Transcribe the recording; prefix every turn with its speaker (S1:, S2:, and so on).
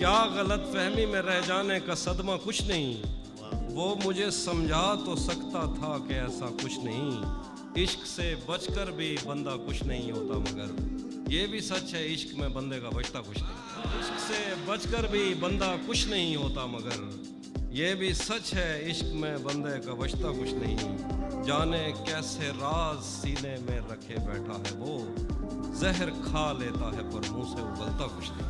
S1: क्या गलत फहमी में रह जाने का सदमा कुछ नहीं। वो मुझे समझा तो सकता था कि ऐसा कुछ नहीं। इश्क से बचकर भी बंदा कुछ नहीं होता मगर ये भी सच है, इश्क में बंदे का बचता कुछ नहीं। इश्क से बचकर भी बंदा कुछ नहीं होता मगर ये भी सच है, इश्क में बंदे का बचता कुछ नहीं। जाने कैसे राज सीने में रखे बैठा है वो, जहर खा लेता है पर मुँह से उगलता कुछ नहीं।